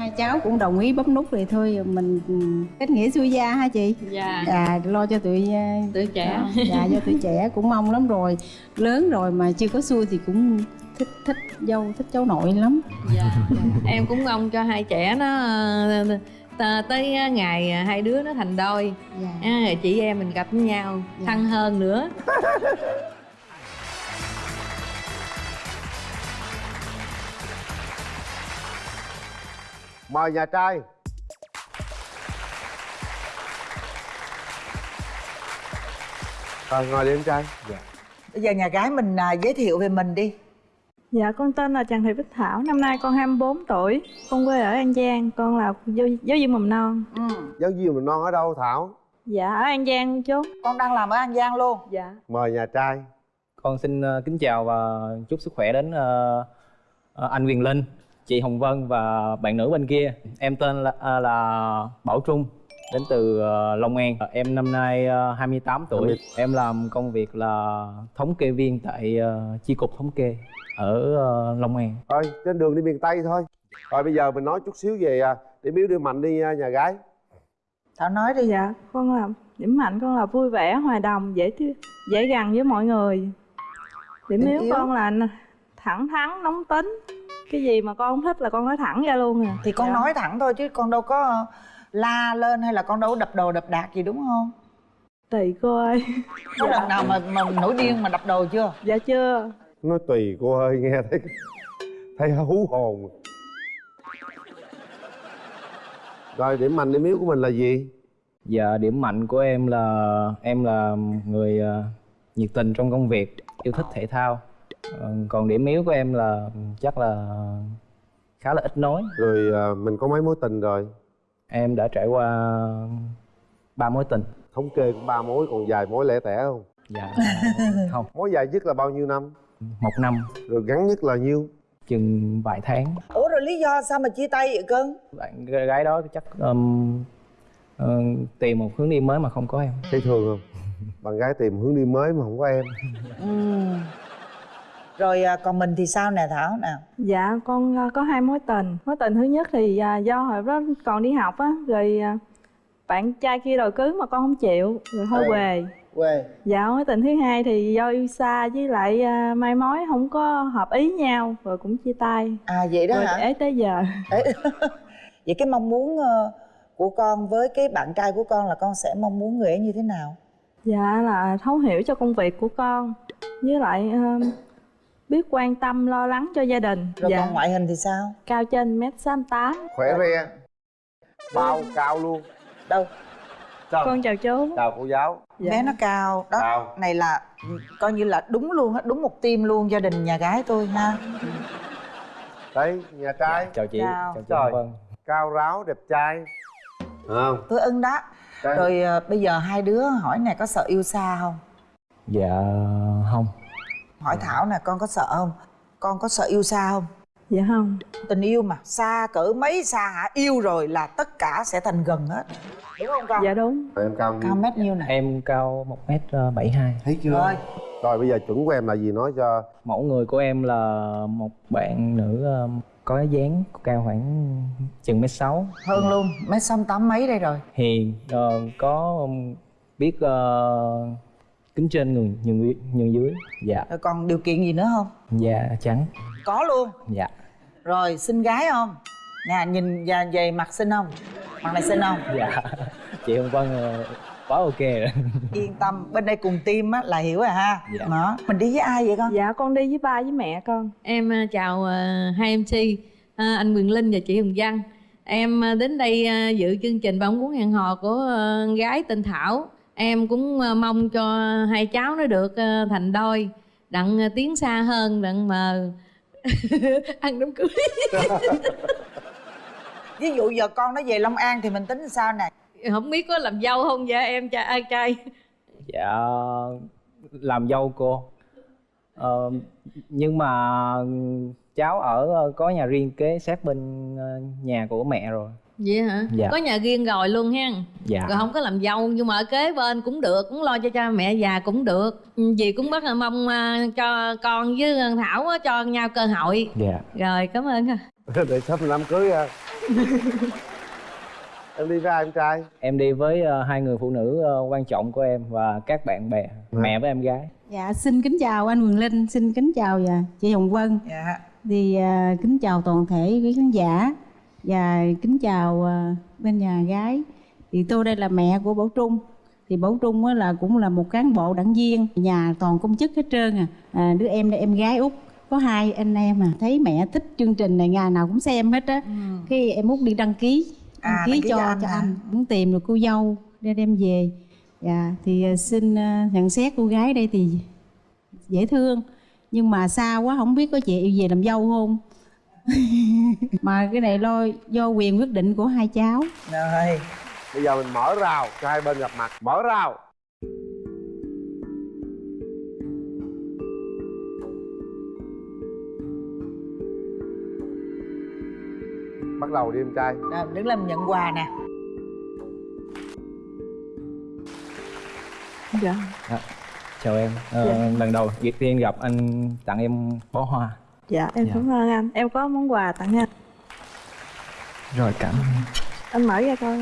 hai cháu cũng đồng ý bấm nút thì thôi mình kết nghĩa xuôi gia ha chị? Dạ. À lo cho tụi ờ, tuổi trẻ. đó, dạ cho tụi trẻ cũng mong lắm rồi. Lớn rồi mà chưa có xuôi thì cũng thích thích dâu thích cháu nội lắm. Dạ em cũng mong cho hai trẻ nó ờ, tới ngày hai đứa nó thành đôi. Dạ. à, chị em mình gặp nhau Dạ. thân hơn nữa mời nhà trai rồi ngồi đi em trai Bây giờ nhà gái mình à, giới thiệu về mình đi Dạ, con tên là Trần Thị Bích Thảo, năm nay con 24 tuổi, con quê ở An Giang, con là giáo, giáo viên mầm non. ừ. giáo viên mầm non ở đâu thảo Dạ, ở An Giang chú. Con đang làm ở An Giang luôn Dạ. mời nhà trai Con xin ờ, kính chào và chúc sức khỏe đến ờ, anh Quyền Linh, chị Hồng Vân và bạn nữ bên kia. Em tên là, ờ, là Bảo Trung, đến từ ờ, Long An. Ờ, Em năm nay ờ, 28 tuổi. 20. Em làm công việc là thống kê viên tại ờ, chi cục thống kê ở ờ, Long An. thôi trên đường đi miền tây thôi rồi bây giờ mình nói chút xíu về à, điểm yếu điểm mạnh đi à, nhà gái Thảo nói đi Dạ, con là điểm mạnh con là vui vẻ, hòa đồng, dễ dễ gần với mọi người. Điểm Điểm yếu yếu? con là thẳng thắn, nóng tính. Cái gì mà con không thích là con nói thẳng ra luôn à. Thì con Dạ. nói thẳng thôi chứ con đâu có la lên hay là con đâu có đập đồ đập đạc gì đúng không Tùy cô ơi. Có lần nào mà, mà nổi điên mà đập đồ chưa Dạ chưa. nói tùy cô ơi nghe thấy thấy hú hồn rồi điểm mạnh điểm yếu của mình là gì Và điểm mạnh của em là em là người ờ, nhiệt tình trong công việc, yêu thích thể thao. Ờ, Còn điểm yếu của em là chắc là khá là ít nói. rồi à, mình có mấy mối tình rồi Em đã trải qua ba mối tình. thống kê cũng ba mối còn vài mối lẻ tẻ không Dạ không, mối dài nhất là bao nhiêu năm một năm rồi gắn nhất là nhiêu chừng vài tháng. Ủa rồi lý do sao mà chia tay vậy cưng Bạn gái đó chắc um, ờ, tìm một hướng đi mới mà không có em. thấy thường không bạn gái tìm hướng đi mới mà không có em ừ. Rồi à, còn mình thì sao nè Thảo? Nè Dạ con à, có hai mối tình. Mối tình thứ nhất thì à, do hồi đó còn đi học á Rồi bạn trai kia đòi cưới mà con không chịu Rồi thôi Ừ. về Quê Dạ mối tình thứ hai thì do yêu xa với lại à, mai mối không có hợp ý nhau Rồi cũng chia tay. À vậy đó Rồi hả? ế tới giờ. Đấy. Vậy cái mong muốn ờ, của con với cái bạn trai của con là con sẽ mong muốn người ấy như thế nào? Dạ là thấu hiểu cho công việc của con. Với lại biết quan tâm lo lắng cho gia đình Rồi Dạ còn ngoại hình thì sao? cao trên mét tám khỏe re bao cao luôn Đâu? chào Con chào chú chào cô giáo Dạ. Bé nó cao đó. Cao. Này là coi như là đúng luôn á, đúng một team luôn gia đình nhà gái tôi ha. đấy nhà trai Chào chị, Chào. chào chị Trời. Vân. cao ráo đẹp trai Phải không Tôi ưng đó. Trai. Rồi ờ, bây giờ hai đứa hỏi này có sợ yêu xa không? Dạ không. Hỏi Thảo nè, con có sợ không? Con có sợ yêu xa không? Dạ không Tình yêu mà xa cỡ mấy xa hả? Yêu rồi là tất cả sẽ thành gần hết. Đúng không con? Dạ đúng Rồi em cao Cao nhiêu mét nhiêu nè? Em cao 1m72. thấy chưa Rồi. rồi bây giờ chuẩn của em là gì nói cho Mẫu người của em là một bạn nữ um, có dáng cao khoảng chừng mét sáu Hơn luôn, mét xăm tám mấy đây rồi. hiền ờ, có biết uh, kính trên nhường nhường nhường dưới dạ Rồi còn điều kiện gì nữa không? da trắng Có luôn. dạ Rồi xinh gái không? Nè nhìn và về mặt xinh không? Mặt này xinh không? dạ chị hồng vân ờ, quá ok rồi Yên tâm, bên đây cùng team á là hiểu rồi ha. Dạ. Đó. Mình đi với ai vậy con? Dạ con đi với ba với mẹ con em à, chào à, hai mc à, anh quyền linh và chị hồng văn em đến đây dự chương trình bóng cuốn hẹn hò của gái tên thảo em cũng à, mong cho hai cháu nó được à, thành đôi đặng à, tiến xa hơn đặng mà ăn đám cưới. Ví dụ giờ con nó về Long An thì mình tính sao nè? không biết có làm dâu không vậy em cha ai trai? Dạ làm dâu cô. Ờ, nhưng mà cháu ở ờ, có nhà riêng kế sát bên ờ, nhà của mẹ rồi vậy hả? Dạ. có nhà riêng rồi luôn ha. Dạ. Rồi không có làm dâu nhưng mà ở kế bên cũng được cũng lo cho cha mẹ già cũng được. Ừ, dì cũng rất là mong à, cho con với thảo cho nhau cơ hội. Dạ. Rồi cảm ơn ha. Để sắp làm cưới à. Em đi với ai em trai? Em đi với ờ, hai người phụ nữ ờ, quan trọng của em và các bạn bè mẹ với em gái. Dạ xin kính chào anh Quyền Linh xin kính chào và chị Hồng Vân. Dạ. Thì à, kính chào toàn thể quý khán giả và kính chào à, bên nhà gái. Thì tôi đây là mẹ của Bảo Trung. Thì Bảo Trung là cũng là một cán bộ đảng viên nhà toàn công chức hết trơn à. à đứa em đây em gái út. Có hai anh em à thấy mẹ thích chương trình này ngày nào cũng xem hết á. Khi em út đi đăng ký đăng À, ký đăng ký cho cho anh cho anh muốn tìm được cô dâu để đem về. Dạ thì à, xin à, nhận xét cô gái đây thì dễ thương. Nhưng mà xa quá không biết có chị về làm dâu không mà cái này lo do quyền quyết định của hai cháu. Rồi bây giờ mình mở rào cho hai bên gặp mặt. Mở rào. Bắt đầu đi em trai. Rồi, đứng lên nhận quà nè. Dạ chào em. Ờ, Dạ. lần đầu việc tiên gặp anh tặng em bó hoa dạ em Dạ. cảm ơn anh. Em có món quà tặng anh. Rồi cảm ơn anh. Mở ra coi.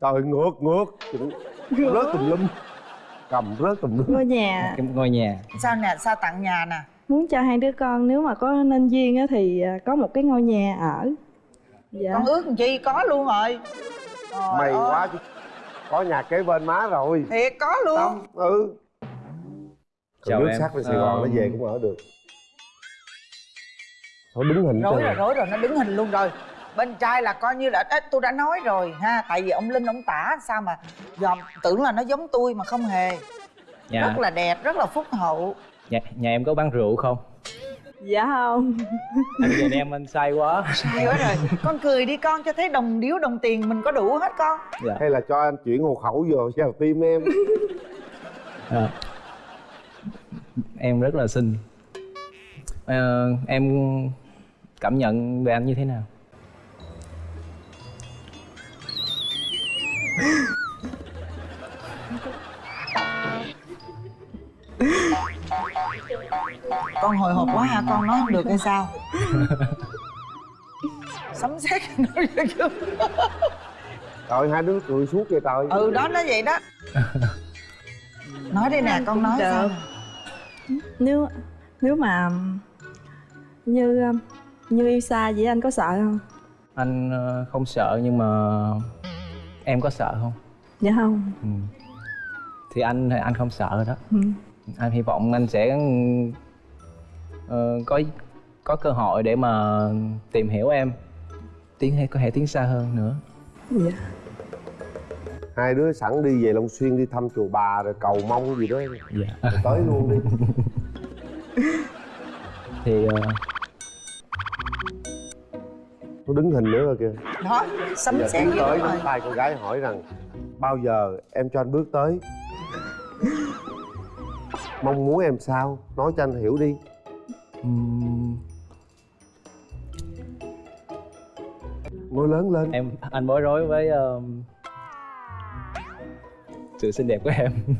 Trời ngược ngược. Rớt tùm lum. Cầm rớt tùm lum. Ngôi nhà. Cái ngôi nhà. Sao nè sao tặng nhà nè? Muốn cho hai đứa con nếu mà có nên duyên á thì à, có một cái ngôi nhà ở. Dạ. Con ước làm chi có luôn rồi. Trời mày ơi, quá chứ. Có nhà kế bên má rồi. Thiệt có luôn. Tâm ừ Chào nước em. sát về Sài Gòn Ờ, nó về cũng ở được. Thôi đứng hình rối rồi rối rồi nó đứng hình luôn rồi. Bên trai là coi như là Ê, tôi đã nói rồi ha tại vì ông linh ông tả sao mà dòm tưởng là nó giống tôi mà không hề. Nhà rất là đẹp rất là phúc hậu. Nhà, nhà em có bán rượu không? Dạ không. Anh nhìn em anh say quá. Hay quá rồi. Con cười đi con cho thấy đồng điếu đồng tiền mình có đủ hết con. Dạ. Hay là cho anh chuyển hộ khẩu vô vào tim em. Ờ. em rất là xinh. Ờ, em cảm nhận về anh như thế nào? Con hồi hộp quá hả con nói không được hay sao? Sấm sét nói chứ Trời hai đứa cười suốt vậy trời. Ừ đó nó vậy đó. Nói đi nè con nói sao. Nếu nếu mà như như yêu xa vậy anh có sợ không? Anh ờ, không sợ nhưng mà em có sợ không? Dạ không. Ừ. thì anh thì anh không sợ đó. Ừ. anh hy vọng anh sẽ ờ, có có cơ hội để mà tìm hiểu em tiến hay có thể tiến xa hơn nữa. Dạ Hai đứa sẵn đi về Long Xuyên đi thăm chùa bà rồi cầu mong gì đó. Dạ. Rồi tới luôn đi. Thì ờ, Nó đứng hình nữa rồi kìa. Đó sấm Giờ sét tới nắm tay con gái hỏi rằng Bao giờ em cho anh bước tới? Mong muốn em sao? Nói cho anh hiểu đi. Nói lớn lên. Em anh bối rối với ờ, sự xinh đẹp của em.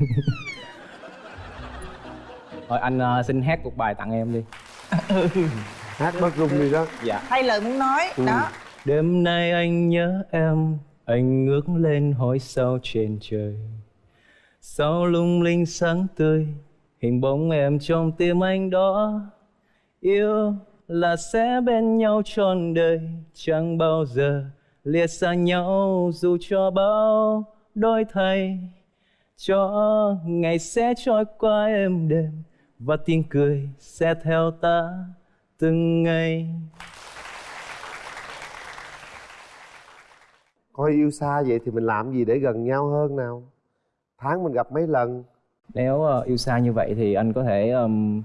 Thôi anh ờ, xin hát một bài tặng em đi. Hát bớt rung đi đó. Dạ. Hay lời muốn nói Ừ. đó. Đêm nay anh nhớ em Anh ngước lên hỏi sao trên trời. Sao lung linh sáng tươi Hình bóng em trong tim anh đó. Yêu là sẽ bên nhau trọn đời Chẳng bao giờ lìa xa nhau Dù cho bao đôi thay Cho ngày sẽ trôi qua êm đềm Và tiếng cười sẽ theo ta từng ngày. Coi yêu xa vậy thì mình làm gì để gần nhau hơn nào? Tháng mình gặp mấy lần? Nếu ờ, yêu xa như vậy thì anh có thể ừm,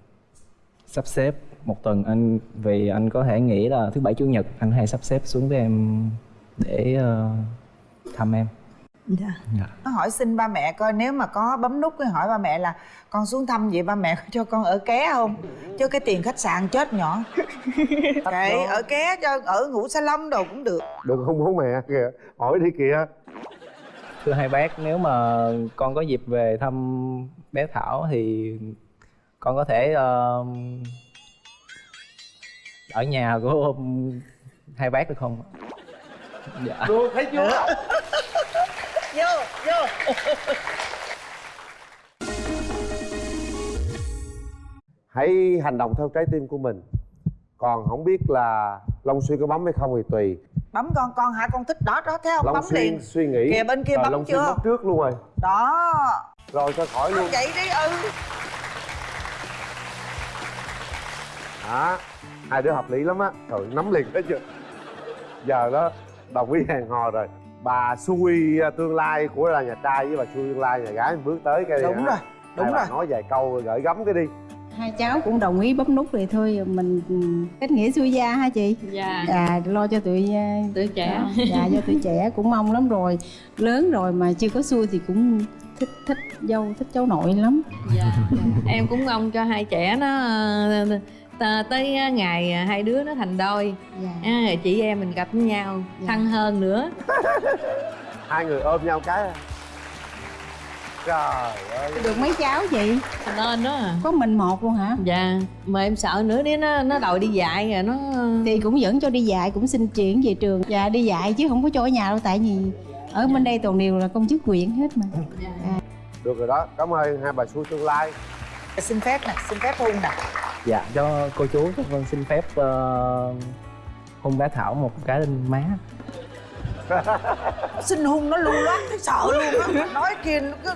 sắp xếp một tuần. Anh vì anh có thể nghĩ là thứ bảy chủ nhật anh thể sắp xếp xuống với em để ờ, thăm em. Dạ. Dạ. nó hỏi xin ba mẹ coi nếu mà có bấm nút cái hỏi ba mẹ là con xuống thăm vậy ba mẹ có cho con ở ké không? Chứ cái tiền khách sạn chết nhỏ. Kệ ở ké cho ở ngủ salon đồ cũng được. Đừng không bố mẹ? Kìa Hỏi đi kìa. Thưa hai bác, nếu mà con có dịp về thăm bé Thảo thì con có thể ờ, ở nhà của hai bác được không? Dạ. Được thấy chưa vô vô. Hãy hành động theo trái tim của mình. Còn không biết là long xuyên có bấm hay không thì tùy. Bấm con con hả? Con thích đó đó thấy không long bấm xuyên liền. suy nghĩ. Kìa, bên kia rồi bấm long xuyên chưa? bấm trước luôn rồi. Đó. Rồi cho khỏi luôn. Vậy đi ừ. Đó hai đứa hợp lý lắm á. Rồi nắm liền thấy chưa? Giờ đó đồng ý hẹn hò rồi bà xui à, tương lai của là nhà trai với bà xui tương lai nhà gái bước tới cái đúng rồi đúng Hai rồi. nói vài câu rồi gửi gắm cái đi. Hai cháu cũng đồng ý bấm nút thì thôi mình kết nghĩa xuôi gia ha chị? Dạ. À lo cho tụi à, tuổi trẻ. đó, dạ cho tụi trẻ cũng mong lắm rồi. Lớn rồi mà chưa có xuôi thì cũng thích thích dâu thích cháu nội lắm. Dạ. Em cũng mong cho hai trẻ nó tới ngày hai đứa nó thành đôi. Dạ. à, rồi chị em mình gặp với nhau Dạ. thân hơn nữa. Hai người ôm nhau cái. À. trời ơi. Được mấy cháu chị? Nên đó à. có mình một luôn hả? Dạ mà em sợ nữa nếu nó nó đòi đi dạy rồi nó thì cũng dẫn cho đi dạy cũng xin chuyển về trường. Dạ đi dạy chứ không có cho ở nhà đâu tại vì ở bên đây toàn đều là công chức huyện hết mà. Được rồi đó cảm ơn hai bà xui tương lai. Xin phép nè xin phép hôn nè dạ cho cô chú cho con xin phép uh, hôn bé thảo một cái lên má. Xin hôn nó luôn loát thấy sợ luôn á. Nói kia nó cứ